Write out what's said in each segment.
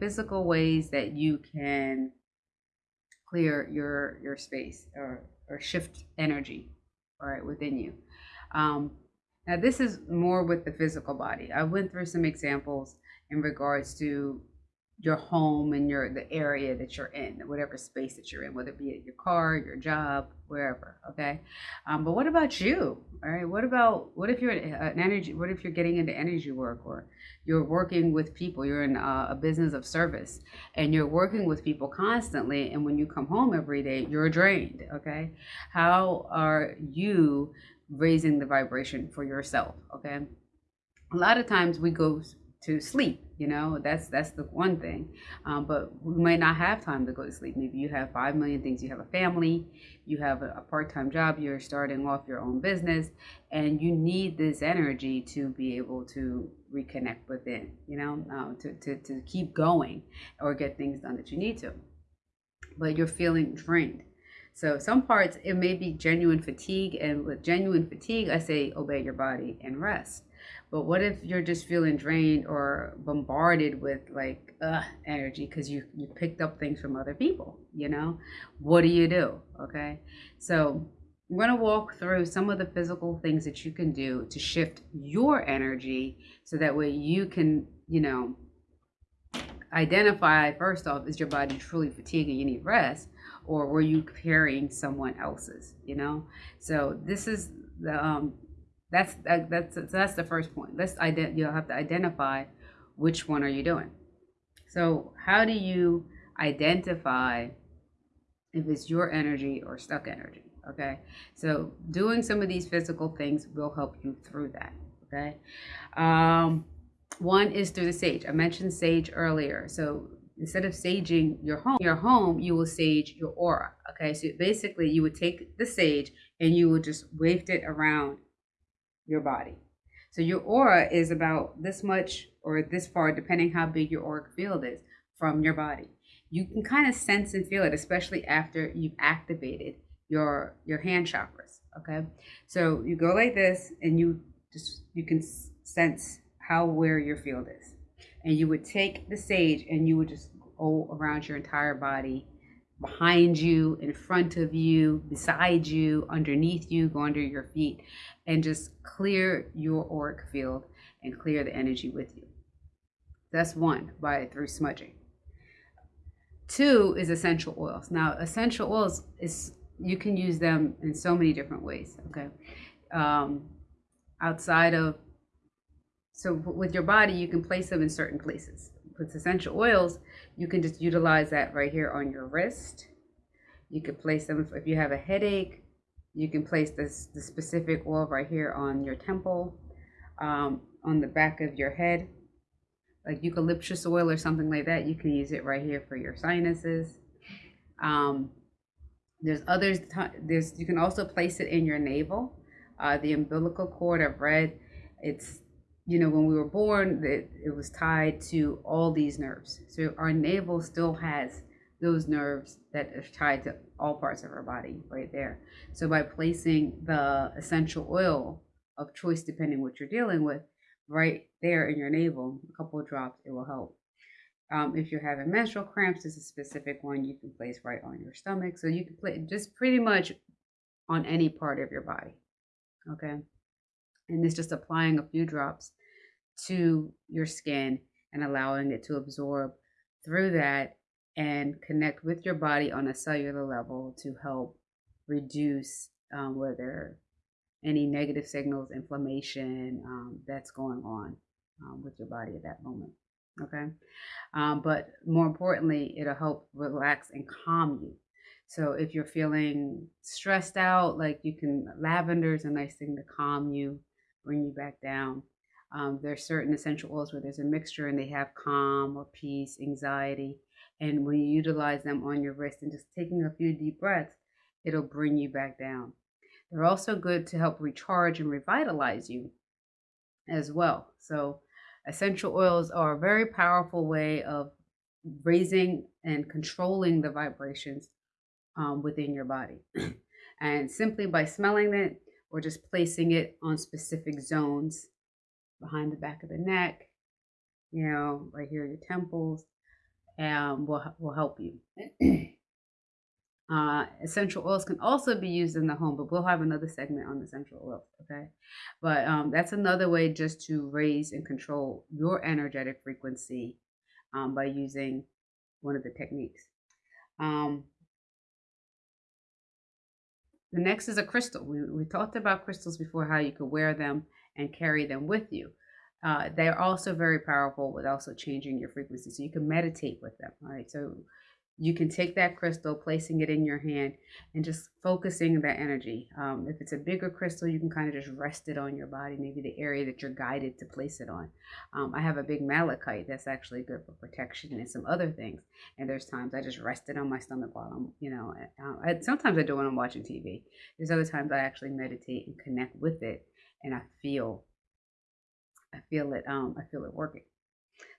physical ways that you can clear your your space or or shift energy, all right, within you. Um, now this is more with the physical body. I went through some examples in regards to your home and your the area that you're in, whatever space that you're in, whether it be at your car, your job, wherever. Okay, um, but what about you? All right, what about what if you're an energy? What if you're getting into energy work or you're working with people? You're in a, a business of service and you're working with people constantly, and when you come home every day, you're drained. Okay, how are you raising the vibration for yourself? Okay, a lot of times we go to sleep you know? That's that's the one thing. Um, but we might not have time to go to sleep. Maybe you have five million things. You have a family. You have a, part-time job. You're starting off your own business. And you need this energy to be able to reconnect within you know? Uh, to, to, to keep going or get things done that you need to. But you're feeling drained. So some parts it may be genuine fatigue. And with genuine fatigue i say obey your body and rest but what if you're just feeling drained or bombarded with like energy because you you picked up things from other people? You know, what do you do? Okay, so I'm going to walk through some of the physical things that you can do to shift your energy so that way you can, you know, identify first off is your body truly fatigued and you need rest or were you carrying someone else's you know so this is the um that's that, that's that's the first point. Let's ident- you'll have to identify which one are you doing. So how do you identify if it's your energy or stuck energy? Okay, so doing some of these physical things will help you through that. Okay, um, one is through the sage. I mentioned sage earlier. So instead of saging your home, your home, you will sage your aura. Okay, so basically you would take the sage and you would just wave it around your body. So your aura is about this much or this far, depending how big your auric field is from your body. You can kind of sense and feel it, especially after you've activated your your hand chakras. Okay, so you go like this, and you just you can sense how where your field is, and you would take the sage and you would just go around your entire body behind you, in front of you, beside you, underneath you, go under your feet, and just clear your auric field and clear the energy with you. That's one by through smudging. Two is essential oils. Now, essential oils is you can use them in so many different ways. Okay, um, outside of so with your body, you can place them in certain places. With essential oils, you can just utilize that right here on your wrist. You could place them if you have a headache. You can place this the specific oil right here on your temple, um, on the back of your head, like eucalyptus oil or something like that. You can use it right here for your sinuses. Um, there's others. There's you can also place it in your navel. Uh, the umbilical cord I've read. It's you know, when we were born, it, it was tied to all these nerves. So our navel still has those nerves that are tied to all parts of our body right there. So by placing the essential oil of choice, depending what you're dealing with, right there in your navel, a couple drops, it will help. Um, if you're having menstrual cramps, there's a specific one you can place right on your stomach. So you can play just pretty much on any part of your body. Okay. And it's just applying a few drops to your skin and allowing it to absorb through that and connect with your body on a cellular level to help reduce um, whether any negative signals, inflammation um, that's going on um, with your body at that moment. Okay. Um, but more importantly, it'll help relax and calm you. So if you're feeling stressed out, like you can, lavender is a nice thing to calm you, bring you back down. Um, there's certain essential oils where there's a mixture and they have calm or peace, anxiety. And when you utilize them on your wrist and just taking a few deep breaths, it'll bring you back down. They're also good to help recharge and revitalize you as well. So, essential oils are a very powerful way of raising and controlling the vibrations um, within your body. and simply by smelling it or just placing it on specific zones behind the back of the neck, you know, right here, your temples, and will, will help you. uh, essential oils can also be used in the home, but we'll have another segment on essential oils, okay? But um, that's another way just to raise and control your energetic frequency um, by using one of the techniques. Um, the next is a crystal. We, we talked about crystals before, how you could wear them and carry them with you. Uh, they're also very powerful with also changing your frequency. So you can meditate with them. All right. So you can take that crystal, placing it in your hand, and just focusing that energy. Um, if it's a bigger crystal, you can kind of just rest it on your body, maybe the area that you're guided to place it on. Um, I have a big malachite that's actually good for protection and some other things. And there's times I just rest it on my stomach while I'm, you know, uh, I, sometimes I do when I'm watching TV. There's other times I actually meditate and connect with it, and I feel, I feel it, um, I feel it working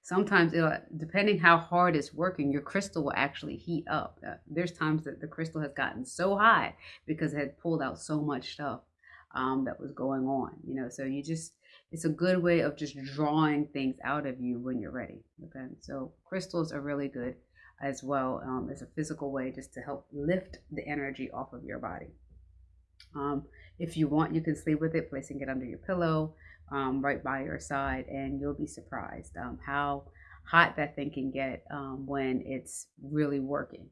sometimes it'll, depending how hard it's working, your crystal will actually heat up. Uh, there's times that the crystal has gotten so high because it had pulled out so much stuff um, that was going on, you know, so you just, it's a good way of just drawing things out of you when you're ready. Okay. So crystals are really good as well um, as a physical way just to help lift the energy off of your body. Um, if you want, you can sleep with it, placing it under your pillow um, right by your side, and you'll be surprised um, how hot that thing can get um, when it's really working.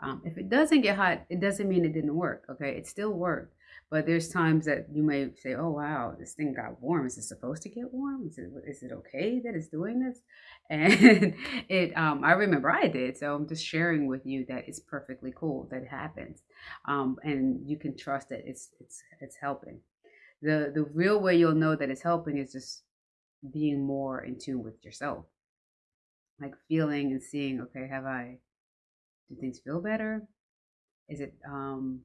Um, if it doesn't get hot, it doesn't mean it didn't work. Okay, it still worked, but there's times that you may say, "Oh wow, this thing got warm. Is it supposed to get warm? Is it is it okay that it's doing this?" And it, um, I remember I did. So I'm just sharing with you that it's perfectly cool that it happens, um, and you can trust that it's it's it's helping the the real way you'll know that it's helping is just being more in tune with yourself like feeling and seeing okay have i do things feel better is it um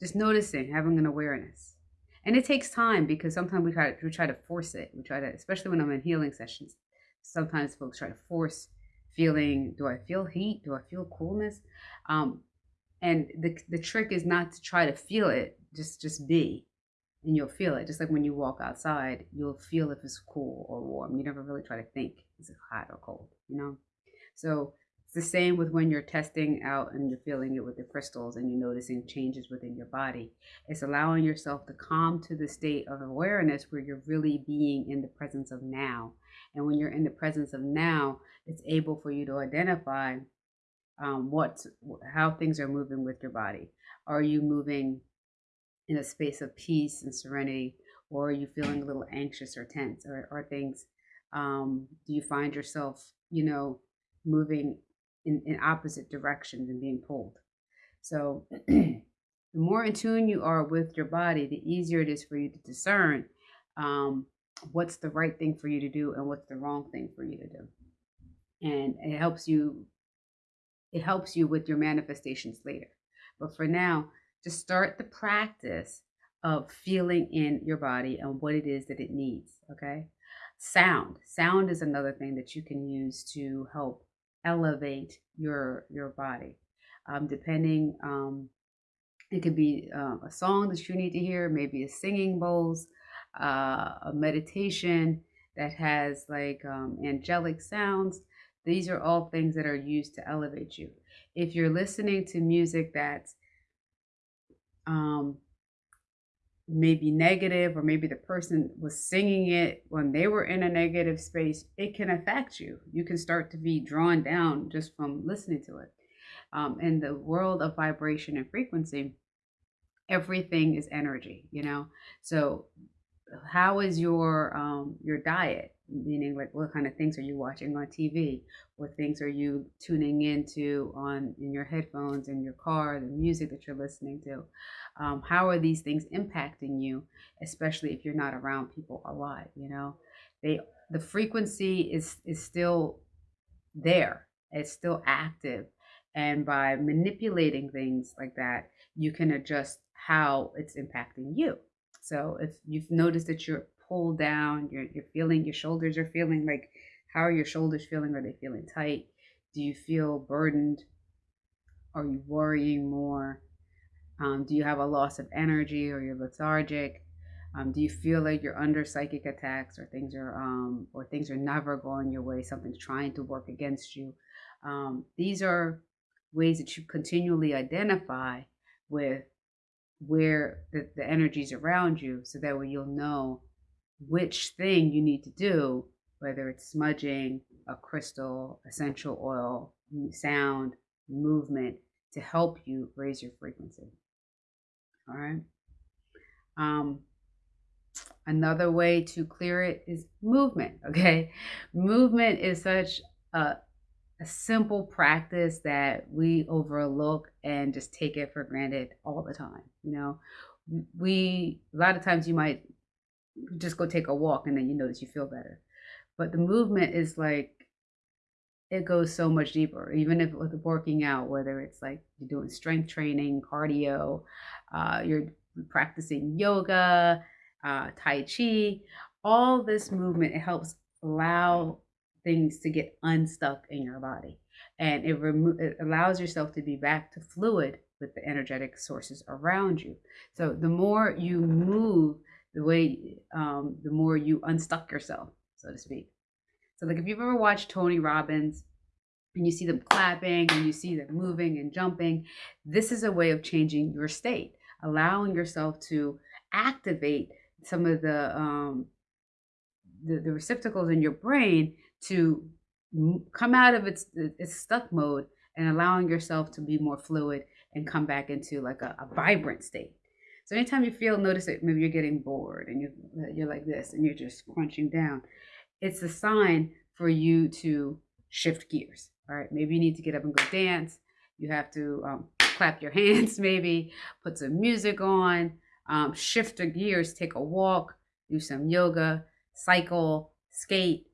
just noticing having an awareness and it takes time because sometimes we try we try to force it we try to especially when i'm in healing sessions sometimes folks try to force feeling do i feel heat do i feel coolness um and the the trick is not to try to feel it just just be and you'll feel it. Just like when you walk outside, you'll feel if it's cool or warm. You never really try to think is it hot or cold, you know? So the same with when you're testing out and you're feeling it with the crystals and you're noticing changes within your body. It's allowing yourself to calm to the state of awareness where you're really being in the presence of now. And when you're in the presence of now, it's able for you to identify um, what, how things are moving with your body. Are you moving in a space of peace and serenity, or are you feeling a little anxious or tense, or, things? Um, do you find yourself, you know, moving in, in opposite directions and being pulled? So, the more in tune you are with your body, the easier it is for you to discern um, what's the right thing for you to do and what's the wrong thing for you to do. And it helps you. It helps you with your manifestations later. But for now, to start the practice of feeling in your body and what it is that it needs. Okay. Sound. Sound is another thing that you can use to help elevate your your body. Um, depending, um, it could be uh, a song that you need to hear, maybe a singing bowls, uh, a meditation that has like um, angelic sounds. These are all things that are used to elevate you. If you're listening to music that's um, maybe negative or maybe the person was singing it when they were in a negative space it can affect you. You can start to be drawn down just from listening to it. Um, in the world of vibration and frequency everything is energy you know? So how is your um, your diet meaning like what kind of things are you watching on tv what things are you tuning into on in your headphones in your car the music that you're listening to? Um, how are these things impacting you especially if you're not around people a lot you know? They the frequency is is still there. It's still active. And by manipulating things like that you can adjust how it's impacting you. So if you've noticed that you're pulled down, you're, you're feeling your shoulders are feeling like, how are your shoulders feeling? Are they feeling tight? Do you feel burdened? Are you worrying more? Um, do you have a loss of energy or you're lethargic? Um, do you feel like you're under psychic attacks or things are um, or things are never going your way? Something's trying to work against you. Um, these are ways that you continually identify with where the, the energies around you so that way you'll know which thing you need to do, whether it's smudging, a crystal, essential oil, sound, movement to help you raise your frequency. All right. Um, another way to clear it is movement. Okay. Movement is such a, a simple practice that we overlook and just take it for granted all the time. You know, we, a lot of times you might just go take a walk and then you notice you feel better. But the movement is like, it goes so much deeper, even if with working out, whether it's like you're doing strength training, cardio, uh, you're practicing yoga, uh, Tai Chi, all this movement, it helps allow things to get unstuck in your body. And it, remo- it allows yourself to be back to fluid with the energetic sources around you. So the more you move, the way, um, the more you unstuck yourself, so to speak. So, like if you've ever watched Tony Robbins and you see them clapping and you see them moving and jumping, this is a way of changing your state, allowing yourself to activate some of the um, the, the receptacles in your brain to come out of its its stuck mode and allowing yourself to be more fluid and come back into like a, a vibrant state. So anytime you feel, notice that maybe you're getting bored and you you're like this and you're just crunching down, it's a sign for you to shift gears. All right, maybe you need to get up and go dance. You have to um, clap your hands, maybe put some music on, um, shift the gears, take a walk, do some yoga, cycle, skate,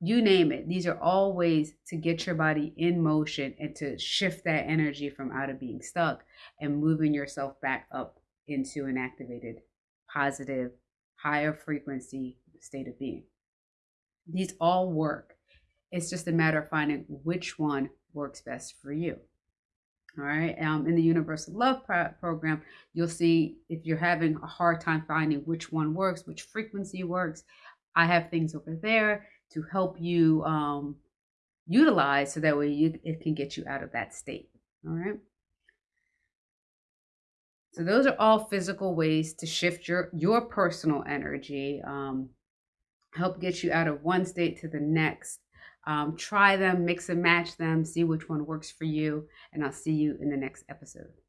you name it. These are all ways to get your body in motion and to shift that energy from out of being stuck and moving yourself back up into an activated, positive, higher frequency state of being. These all work. It's just a matter of finding which one works best for you. All right. Um, in the Universal Love pro- Program, you'll see if you're having a hard time finding which one works, which frequency works. I have things over there to help you um, utilize so that way you, it can get you out of that state. All right. So those are all physical ways to shift your your personal energy. Um, help get you out of one state to the next. Um, try them, mix and match them, see which one works for you, and I'll see you in the next episode.